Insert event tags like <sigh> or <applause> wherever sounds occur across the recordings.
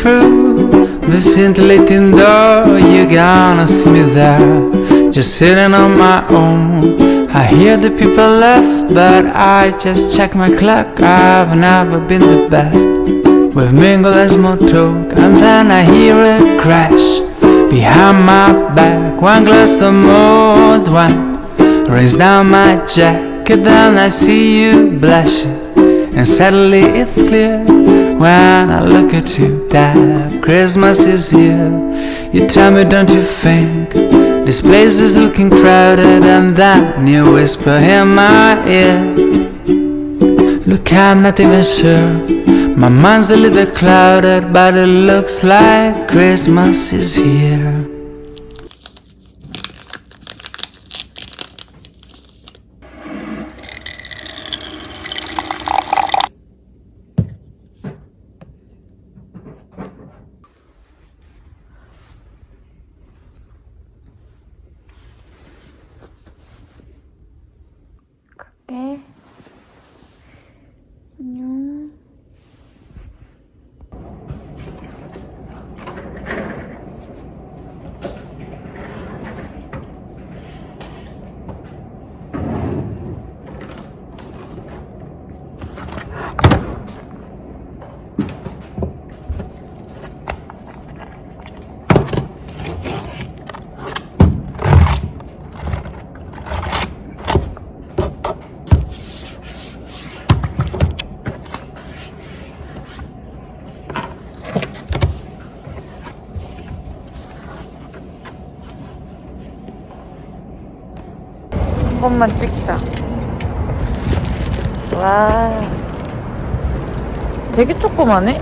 through the scintillating door, you're gonna see me there, just sitting on my own. I hear the people laugh, but I just check my clock. I've never been the best. We've mingled as more talk, and then I hear a crash behind my back. One glass of mulled wine rains down my jacket, then I see you blushing, and suddenly it's clear when I look at you that Christmas is here. You tell me, don't you think this place is looking crowded? And then you whisper in my ear. Look, I'm not even sure. My mind's a little clouded, but it looks like Christmas is here. 한 번만 찍자. 와. 되게 조그마네?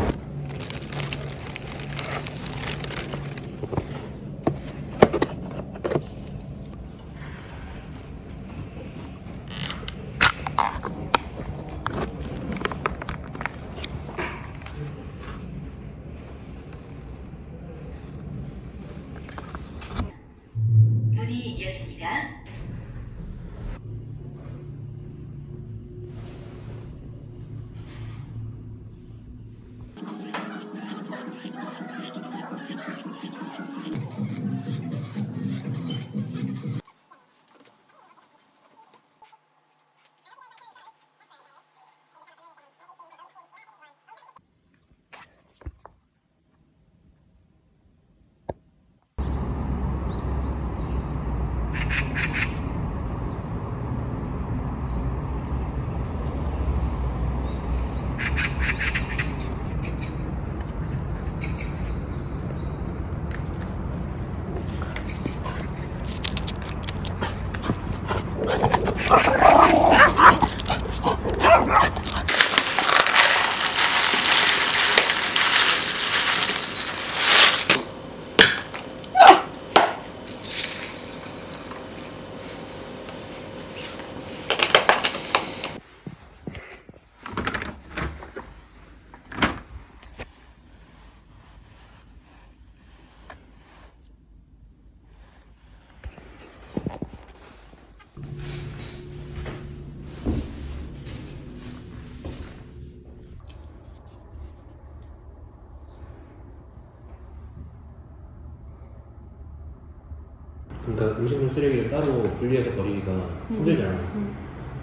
그러니까 음식물 쓰레기를 따로 분리해서 버리기가 힘들잖아.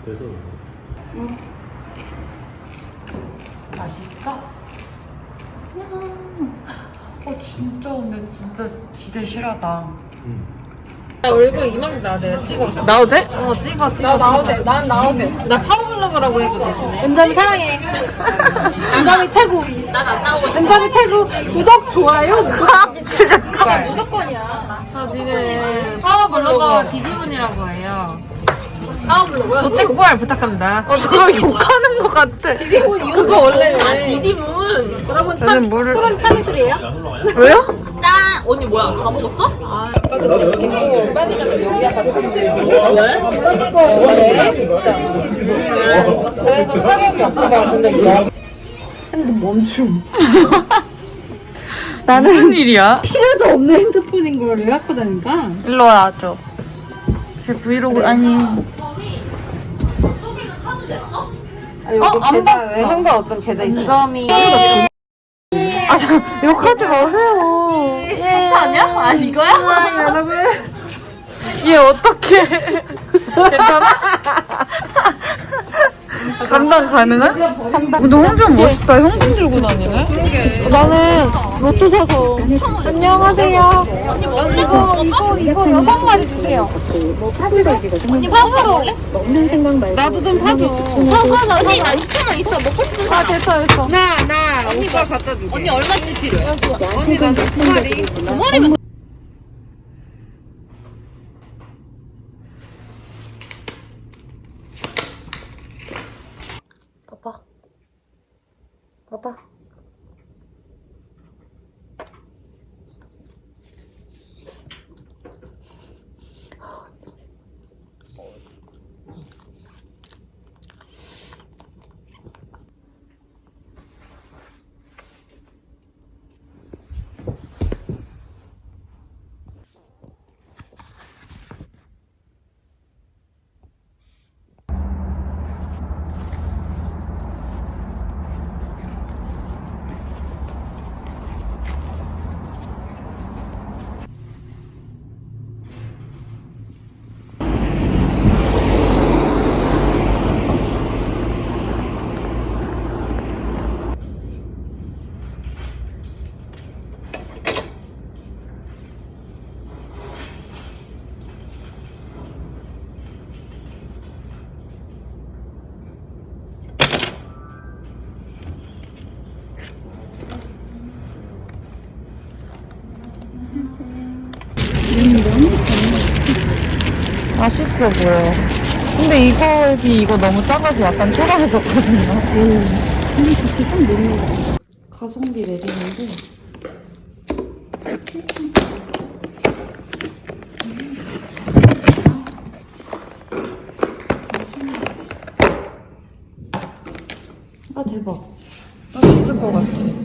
그래서 맛있어? 어 진짜 근데 진짜 지대 실하다. 얼굴 이만큼 나와도 돼. 찍어. 나도 돼? 어, 찍어, 찍어. 나 나와도 돼. 난 나와도 돼. 나 파워블로그라고 해도 되시네. 은점이 사랑해. 은점이 최고. 난 안 나오고 싶어. 은점이 최고. 구독, 좋아요. 아 미치겠다. 파워블로거 디디문이라고 해요. 파워블로그요? 저때 그걸 부탁합니다. 어 지금 욕하는 것 같아. 그거 원래 아, 디디문. 여러분, 저는 참, 물을- 술은 참이슬이에요? 왜요? 짠! 언니 뭐야, 다 먹었어? 그래서 타격이 없을 것 같은데 이거. <laughs> 나는 무슨 일이야? 필요도 없는 핸드폰인 걸 왜 갖고 다니까? 일로 와줘. 제 브이로그 아니 아, 여기 계단, 현관 어떤 계단 있죠? 은점이 아 아, 참, 욕하지 마세요. 예. 아니야? 아 이거야? 여러분. 얘 어떡해. <laughs> 괜찮아? 감당 가능한? 감당. 근데 홍준 멋있다. 현금 들고 다니네? 그러게. 나는 로또 사서. 안녕하세요. 언니 뭐 이거, 이거, 이거 여섯 마리 주세요. 언니 파스로. 먹는 생각 말고 나도 좀 사줘. 사과나 언니 나 6천 원 있어 먹고 싶은 거 아, 됐어, 됐어. 나, 나, 오빠 갖다 줄게. 언니 얼마씩 필요해? 언니, 나는 두 마리. 두 마리면 봐봐. 봐봐. 맛있어 보여. 근데 이거 비 이거 너무 작아서 약간 초라해졌거든요. 가성비 레딩인데. 아 대박. 맛있을 것 같아.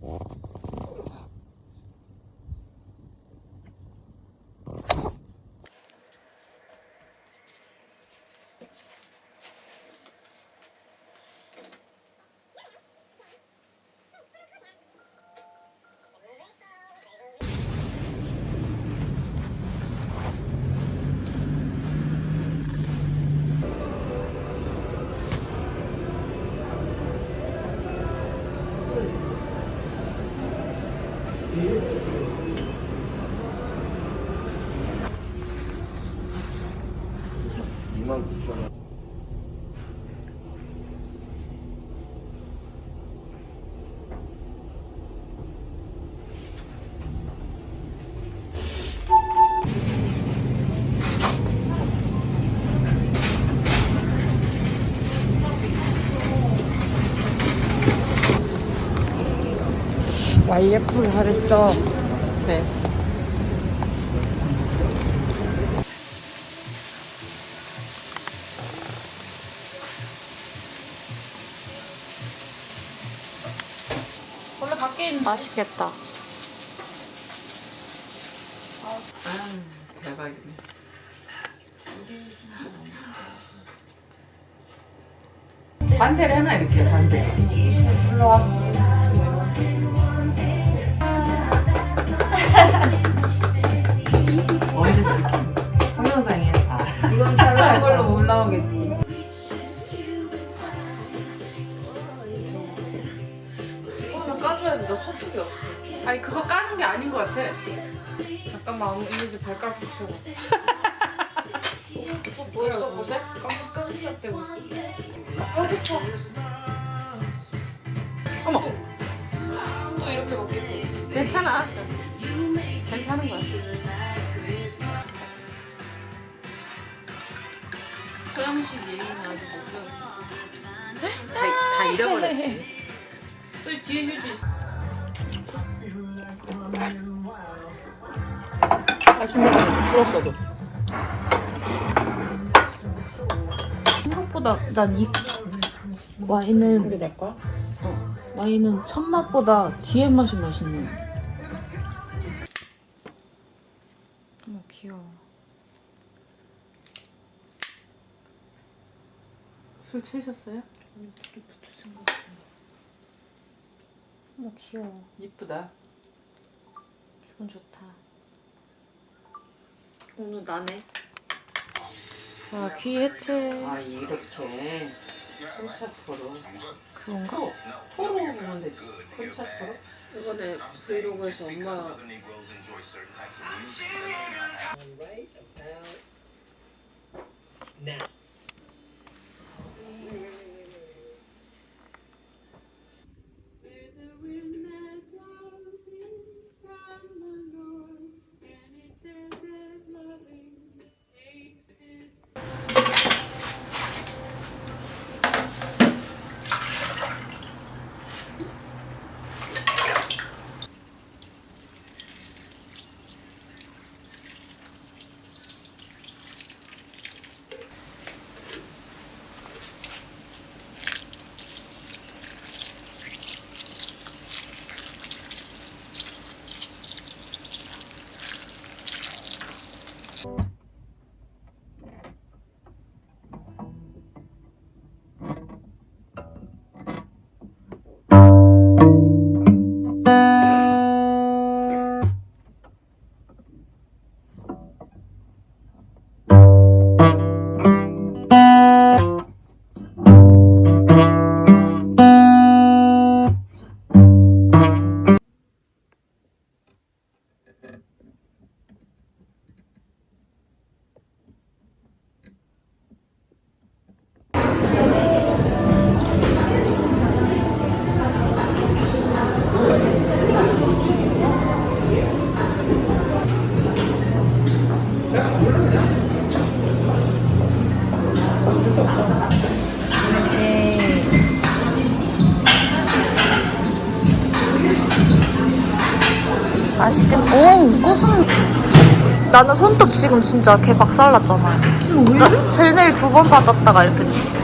Wow. 미 YF 잘했죠? 네. 원래 밖에 있는 맛있겠다. 대박이네. 반대를 해놔 이렇게 반대. 언제 이렇게 동영상이야. 아. 이건 잘 걸로 올라오겠지. 이거는 까줘야 돼. 나 소득이 없어. 아니 그거 까는 게 아닌 것 같아. 잠깐만 이제 발가락 붙이고. <laughs> 또 뭐야 보세? 깜짝깜짝대고 있어. 어머. 또 이렇게 먹겠고. 괜찮아. 괜찮은 거야. 서양식 얘기는 아직 못 다, 다 잃어버렸지. 뒤에 휴지 있어. 불었어도. 생각보다 난 이 와인은 우리 내 거야? 와인은 첫 맛보다 뒤에 맛이 맛있네. 어머 귀여워. 술 채셨어요? 이렇게 붙여준 거 같아요. 어머, 귀여워. 이쁘다. 기분 좋다. 오늘 나네. 자, 귀 해체. 아, 이렇게. 콘차트로. 그런가? 토! 토로 오면 되지. 콘차트로. 이번에 브이로그에서 엄마 Now. 맛있겠다. 오, 고순. 나는 손톱 지금 진짜 개 박살났잖아. 나 젤네일 두 번 받았다가 이렇게 됐어.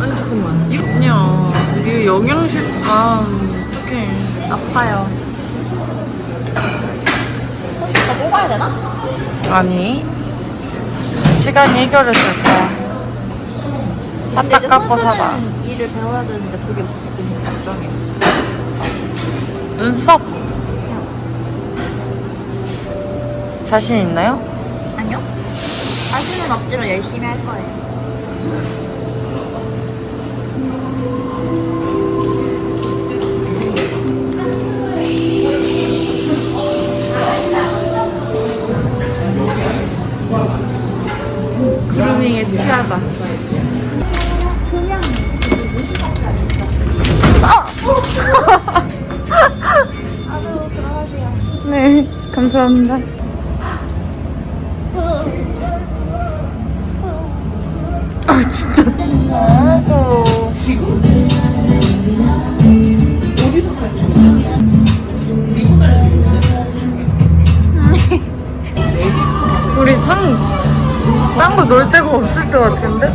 아니 잠깐만. 이거 아니야. 이게 영양실 아 어떡해. 아파요. 손톱 더 뽑아야 되나? 아니. 시간이 해결해 줄 거야. 바짝 깎고 살아. 일을 배워야 되는데 그게 걱정이야. 눈썹. 자신 있나요? 아니요. 자신은 없지만 열심히 할 거예요. 그루밍에 취하다. <laughs> 네, 감사합니다. 아, 진짜. 아이고. 우리 산, 딴거 놀 데가 없을 것 같은데?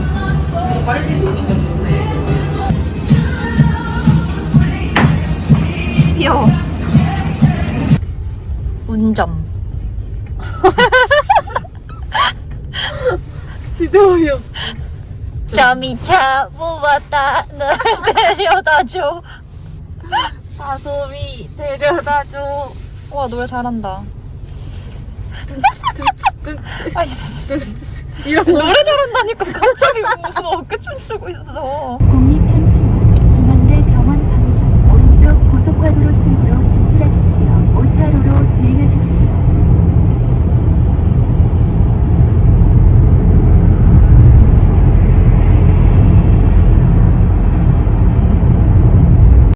귀여워. 운점. 지도이 없어. 점이차 뽑았다. 널 데려다줘. 다솜이 데려다줘. 와, 노래 잘한다. 아이씨. 이런 거. 노래 잘한다니까 갑자기 무슨 어깨 춤 추고 있어.